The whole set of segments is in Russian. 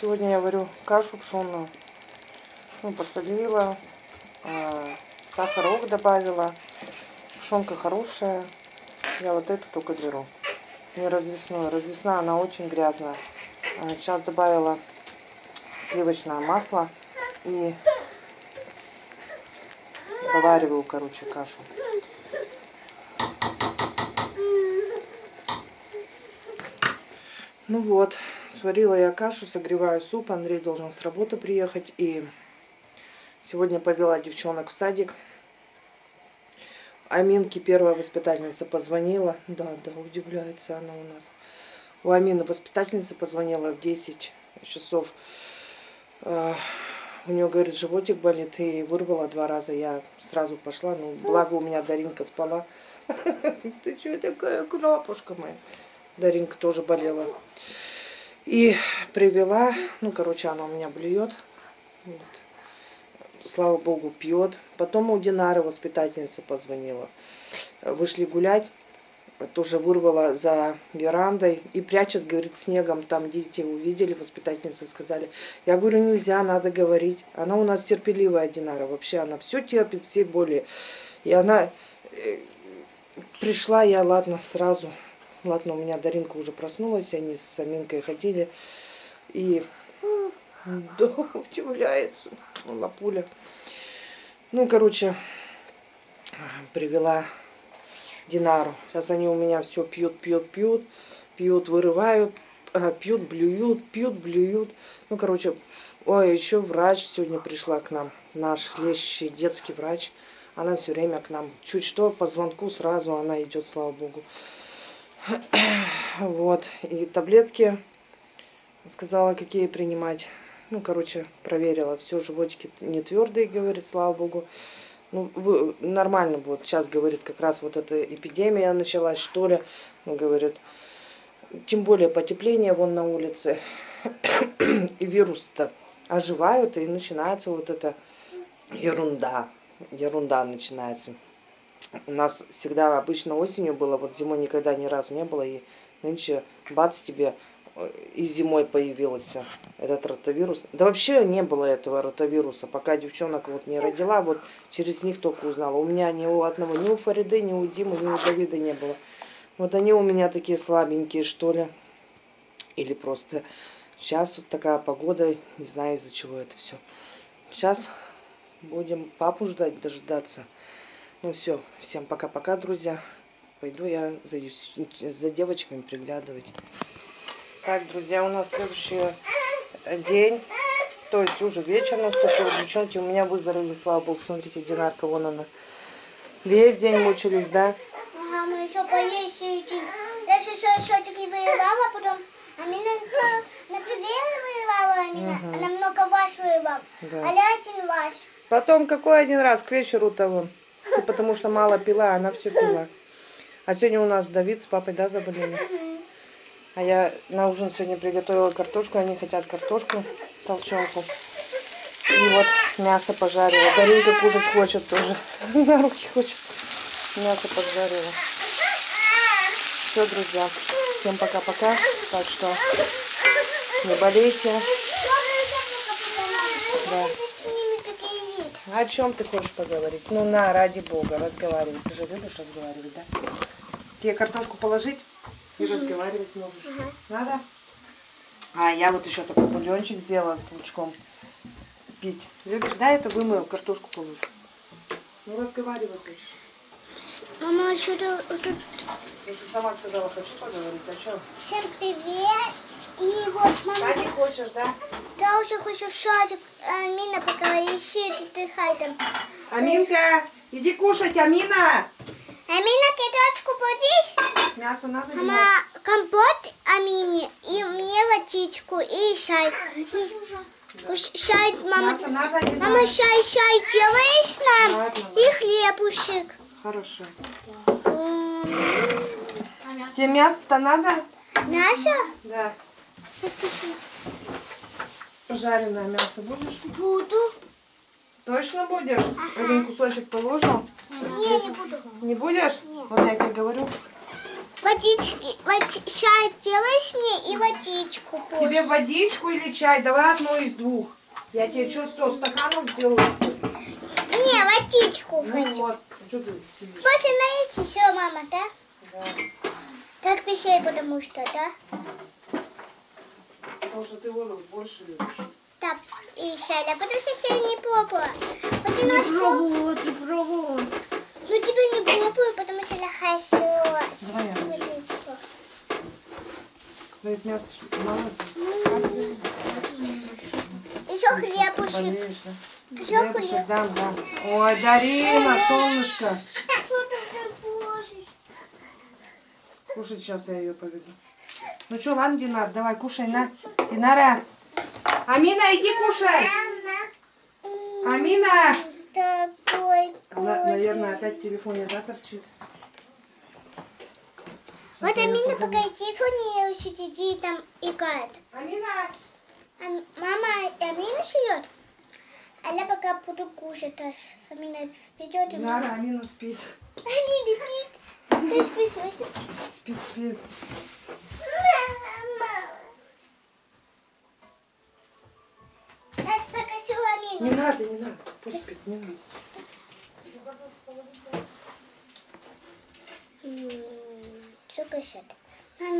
Сегодня я варю кашу пшенную. Ну, посолила, э, сахарок добавила. Пшенка хорошая. Я вот эту только беру. Не развесную. Развесная она очень грязная. Э, Сейчас добавила сливочное масло и довариваю, короче, кашу. Ну вот, сварила я кашу, согреваю суп. Андрей должен с работы приехать. И сегодня повела девчонок в садик. Аминке первая воспитательница позвонила. Да, да, удивляется она у нас. У Амины воспитательница позвонила в 10 часов. Э, У нее, говорит, животик болит. И вырвала два раза. Я сразу пошла. Ну, благо у меня Даринка спала. Ты что такая крапушка моя? Даринка тоже болела. И привела, ну, короче, она у меня блюет. Вот. Слава богу, пьет. Потом у Динары воспитательница позвонила. Вышли гулять. Тоже вырвала за верандой и прячет, говорит, снегом. Там дети увидели, воспитательницы сказали. Я говорю, нельзя, надо говорить. Она у нас терпеливая, Динара. Вообще она все терпит, все боли. И она э, пришла, я, ладно, сразу Ладно, у меня Даринка уже проснулась, они с Аминкой ходили. И да, удивляется лапуля. Ну, короче, привела Динару. Сейчас они у меня все пьют, пьют, пьют, пьют, вырывают, а, пьют, блюют, пьют, блюют. Ну, короче, ой, еще врач сегодня пришла к нам, наш лечащий детский врач. Она все время к нам. Чуть что, по звонку сразу она идет, слава богу. Вот. И таблетки сказала, какие принимать. Ну, короче, проверила. Все, животики не твердые, говорит, слава богу. Ну, вы, нормально будет. Сейчас, говорит, как раз вот эта эпидемия началась, что ли. Ну, говорит, тем более потепление вон на улице. и вирус-то оживают, и начинается вот эта ерунда. Ерунда начинается. У нас всегда обычно осенью было, вот зимой никогда ни разу не было, и нынче бац тебе э, и зимой появился этот ротавирус. Да вообще не было этого ротавируса, пока девчонок вот не родила, вот через них только узнала. У меня ни у одного, ни у Фариды, ни у Димы, ни у Давида не было. Вот они у меня такие слабенькие, что ли. Или просто сейчас вот такая погода, не знаю из-за чего это все. Сейчас будем папу ждать, дожидаться. Ну все, всем пока-пока, друзья. Пойду я за, за девочками приглядывать. Так, друзья, у нас следующий день. То есть уже вечер наступил. Девчонки у меня выздоровели, слава богу. Смотрите, Динарка, вон она. Весь день мучились, да? Ага, мы еще поесть Я еще счетчики воевала, потом Амина на пиве воевала, Амина. Мгм. Она много ваш воевала. Да. А я один ваш. Потом какой один раз к вечеру того. Потому что мало пила, она все пила. А сегодня у нас Давид с папой, да, заболели? А я на ужин сегодня приготовила картошку. Они хотят картошку, толченку. И вот мясо пожарила. Даринка кушать хочет тоже. На руки хочет. Мясо поджарила. Все, друзья. Всем пока-пока. Так что не болейте. Да. С ними какие вид. О чем ты хочешь поговорить? Ну на, ради бога, разговаривай. Ты же любишь разговаривать, да? Тебе картошку положить и разговаривать можешь. Надо? А я вот еще такой бульончик сделала с лучком. Пить. Любишь? Да, это вымою, картошку положу. Ну разговаривай хочешь. Мама, еще тут... тут- Я же сама сказала, хочу поговорить. А что? Всем привет. И вот, мама, не хочешь, да? я уже хочу шатик. Амина пока ищет, отдыхай там. Аминка, иди кушать, Амина! Амина, кидочку будешь? Мясо надо Мама, компот Амине и мне водичку и чай. И- Чай, мама. Мясо надо или Мама, надо? чай, чай делаешь нам? Ладно. И хлебушек. Хорошо. Тебе мясо-то надо? Мясо? Да. Жареное мясо будешь? Буду. Точно будешь? Один кусочек положил? Не, не буду. Не будешь? Нет. Вот я тебе говорю. Водички. Води... Чай делаешь мне и водичку Тебе позже. водичку или чай? Давай одно из двух. Я тебе что, сто стаканов сделаю? Не, водичку Ну хочу. вот. Что ты сидишь? После наете все, мама, да? Да. Так пищай, потому что, да? Потому что ты воду больше любишь. Так, и Шаля, потому что я не пробовала. Вот ты наш Пробовала, ты пробовала. Ну тебе не пробую, потому что я хочу водичку. Ну это мясо мало. Еще хлебушек. Да? Еще Хлебушек хлеб. дам, дам. Ой, Дарина, солнышко. Что ты положишь? Кушать сейчас я ее поведу. Ну что, ладно, Динар, давай, кушай, на. Динара. Амина, иди кушай. Амина. Она, наверное, опять в телефоне, да, торчит? Вот Амина пока в телефоне сидит там играет. Амина. А мама Амина живет. А я пока буду кушать. аж. Амина придет и Динара, Амина спит. Амина спит. Ты спишь? Спит, спит. Не надо, не надо. Пусть спит, не надо.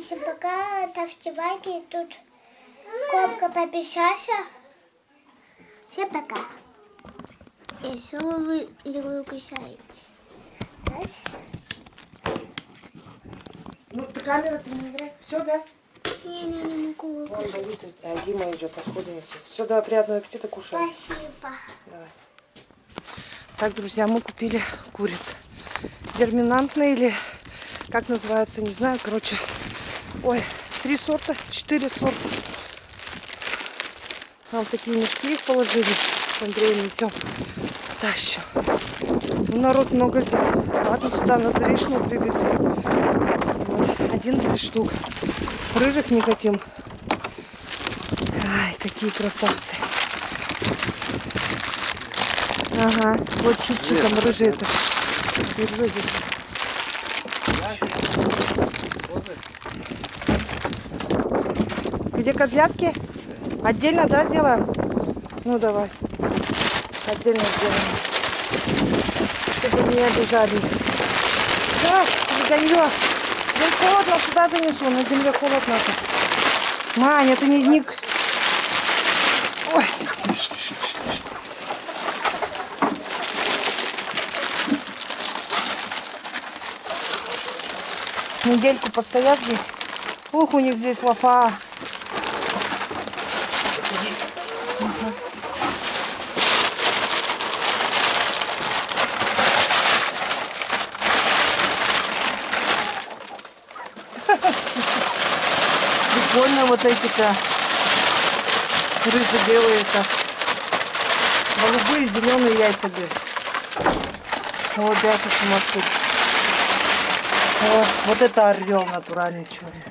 Все пока ставьте лайки. Тут копка пописался. Все пока. И что вы не выключаете? Ну, ты камера ты не играй. Все, да? Не, не, не могу Вон выключить. болит, а Дима идет, отходы несет. Все, давай, приятного аппетита, кушай. Спасибо. Давай. Так, друзья, мы купили куриц. Дерминантные или как называются, не знаю. Короче, ой, три сорта, четыре сорта. Нам такие мешки их положили. С Андреем несем. Тащу. Ну, народ много взял. Ладно, сюда нас заречную привезли. Вот, 11 штук. Рыжих не хотим. Ай, какие красавцы. Ага, вот чуть-чуть там. Держи здесь. Где козлятки? Отдельно, да, сделаем? Ну, давай. Отдельно сделаем. Чтобы не обижали. Да, загонье. Блин, холодно, сюда занесу. На земле холодно. Маня, это не... не... Ой. Недельку постоят здесь. Ух, у них здесь лафа. Ага. Прикольно вот эти-то рыжо-белые-то. Голубые, зеленые яйца были. Вот это смотри. О, вот это орел натуральный черный.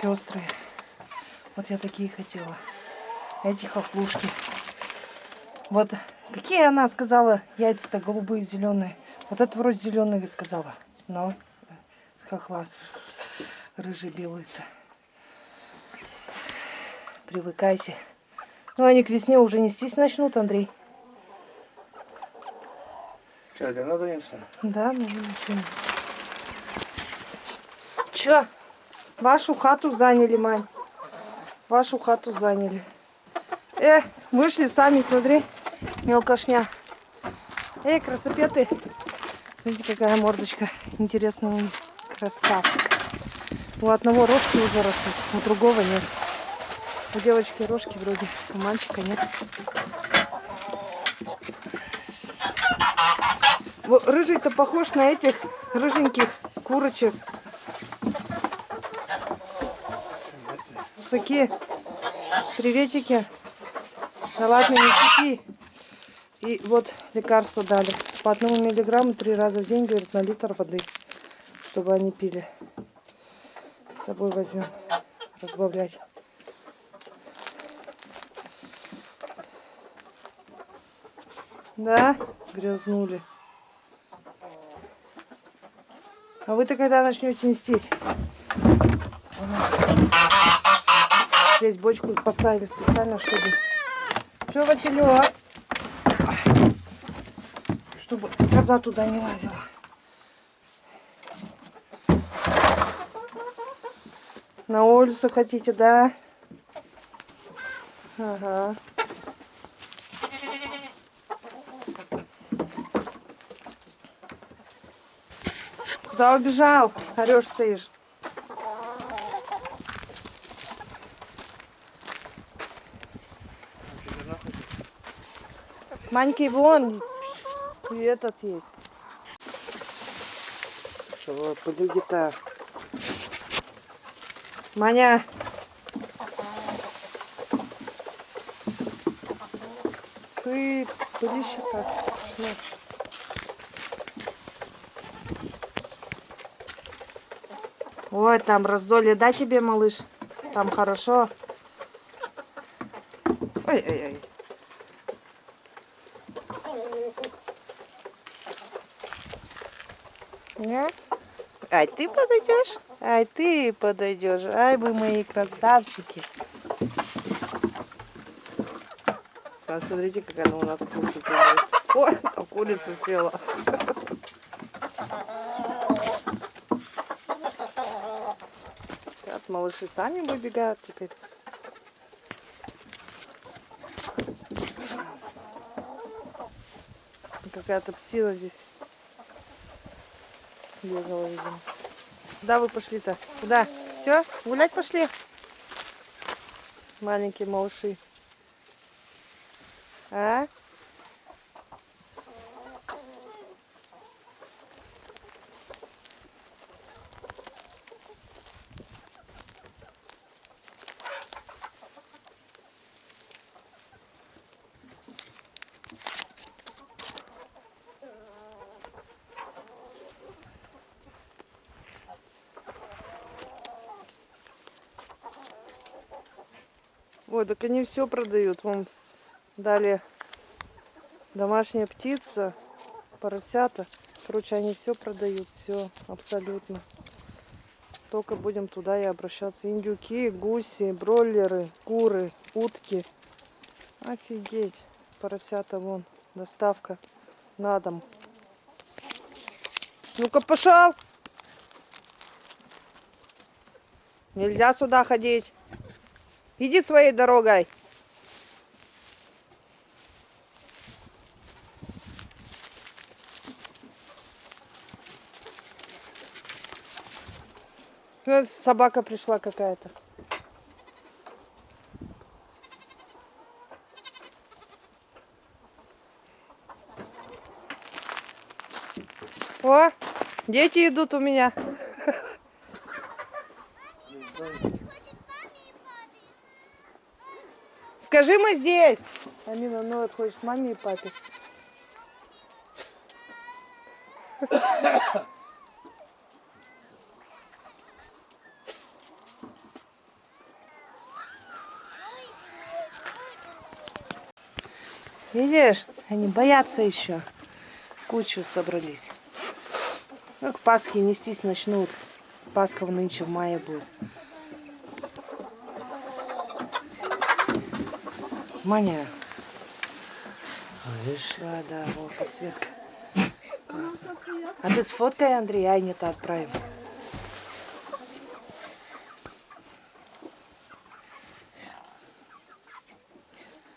Пестрые. Вот я такие хотела. Эти хохлушки. Вот какие она сказала яйца голубые, зеленые. Вот это вроде зеленые сказала. Но с хохла. Рыжий белый-то. Привыкайте. Ну, они к весне уже нестись начнут, Андрей. Что, ты надоемся? Да, ну ничего. Чё? Вашу хату заняли, Мань. Вашу хату заняли. Э, вышли сами, смотри. Мелкошня. Эй, красопеты. Смотрите, какая мордочка. Них. Красавцы. У одного рожки уже растут, у другого нет. У девочки рожки вроде, у мальчика нет. Рыжий-то похож на этих рыженьких курочек. Высокие. Приветики. Салат не кипи. И вот лекарство дали. По одному миллиграмму три раза в день, говорит, на литр воды. Чтобы они пили. С собой возьмем. Разбавлять. Да? грязнули. А вы-то когда начнете нестись? Здесь бочку поставили специально, чтобы... Что, Василек? Чтобы коза туда не лазила. На улицу хотите, да? Ага. Куда убежал? Орешь стоишь. Маньки вон. И этот есть. Чего, подруги-то? Маня. Ты пылище-то. Ну. Ой, там раздолье, да тебе, малыш? Там хорошо. Ой-ой-ой. Нет? Ай, ты подойдешь? Ай, ты подойдешь. Ай, вы мои красавчики. А смотрите, как она у нас делает. Ой, там курицу села. Сейчас малыши сами выбегают теперь. Какая-то псина здесь бегала, видимо. Куда вы пошли-то? Куда? Все? Гулять пошли? Маленькие малыши. А? Ой, так они все продают. Вон дали домашняя птица, поросята. Короче, они все продают, все абсолютно. Только будем туда и обращаться. Индюки, гуси, бройлеры, куры, утки. Офигеть. Поросята вон. Доставка на дом. Ну-ка, пошел! Нельзя сюда ходить. Иди своей дорогой. Ну, Собака пришла какая-то. О, дети идут у меня. Скажи, мы здесь. Амина, ну вот хочешь маме и папе. Видишь, они боятся еще. Кучу собрались. Ну, к Пасхе нестись начнут. Пасха нынче в мае будет. Маня. Вышла, да, вот подсветка. Классно. А ты сфоткай, Андрей, ай, не-то отправим.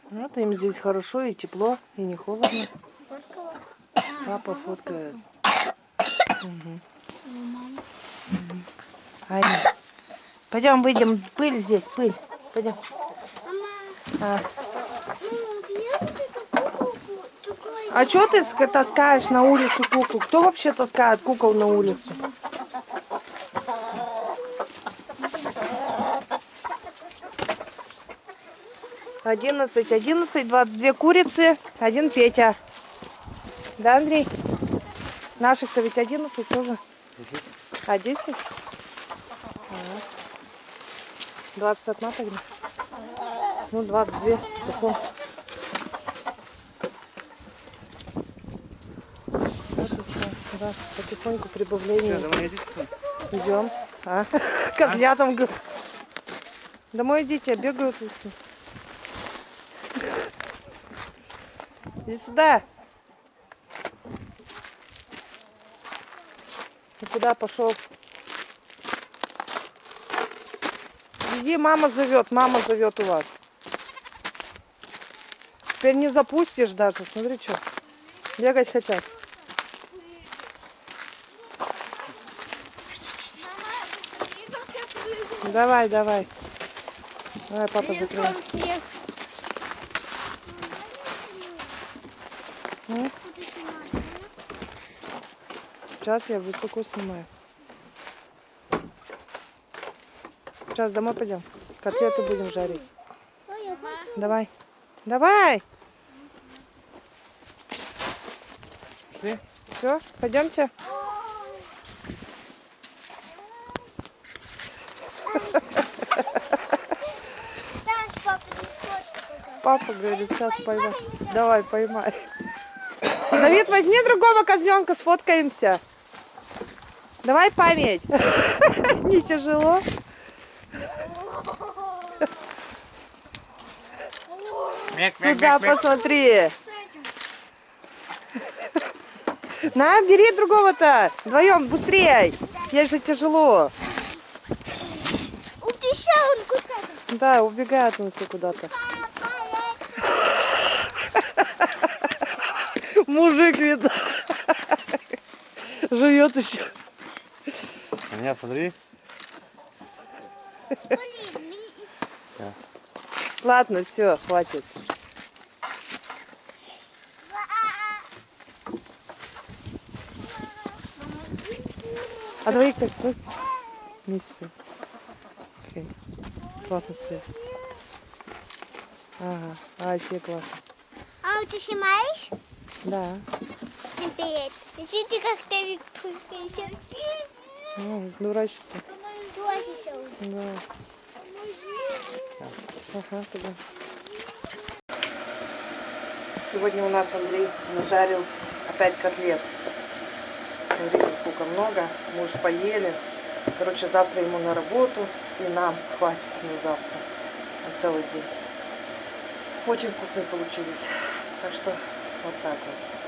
Вот им здесь хорошо и тепло, и не холодно. Папа фоткает. Угу. Аня. Пойдем выйдем. Пыль здесь, пыль. Пойдем. А, а что ты ска- таскаешь на улицу кукол? Кто вообще таскает кукол на улицу? Одиннадцать, одиннадцать, двадцать две курицы, один Петя. Да, Андрей? Наших-то ведь одиннадцать тоже. А, десять? Двадцать одна тогда. Ну, двадцать две с петухом. Да, потихоньку прибавление. Что, домой идите? Идем. А? Козлятам. г- Домой идите, бегают все. Иди сюда. Ты куда пошел? Иди, мама зовет, мама зовет у вас. Теперь не запустишь даже. Смотри, что. Бегать хотят. Давай, давай. Давай, папа закрывай. Сейчас я высоко снимаю. Сейчас домой пойдем. Котлеты будем жарить. Давай. Давай. Все, пойдемте. Да, папа, не хочет. Папа говорит, сейчас поймай. Давай, поймай. Давид, возьми другого козленка, сфоткаемся. Давай память. Не тяжело. Сюда посмотри. На, бери другого-то. Вдвоем, быстрее. Ей же тяжело. Убежал он куда-то. Да, убегает он все куда-то. Мужик, видно. Живет еще. На меня смотри. Ладно, все, хватит. А двоих так свой вместе. Окей. Классно свет. Ага, а вообще классно. А ты снимаешь? Да. Всем привет. Видите, как ты? Ну. Дурачишься. Да. Ага, туда. Сегодня у нас Андрей нажарил опять котлет. Смотрите, сколько много. Мы уже поели. Короче, завтра ему на работу. И нам хватит на завтра. На целый день. Очень вкусные получились. Так что вот так вот.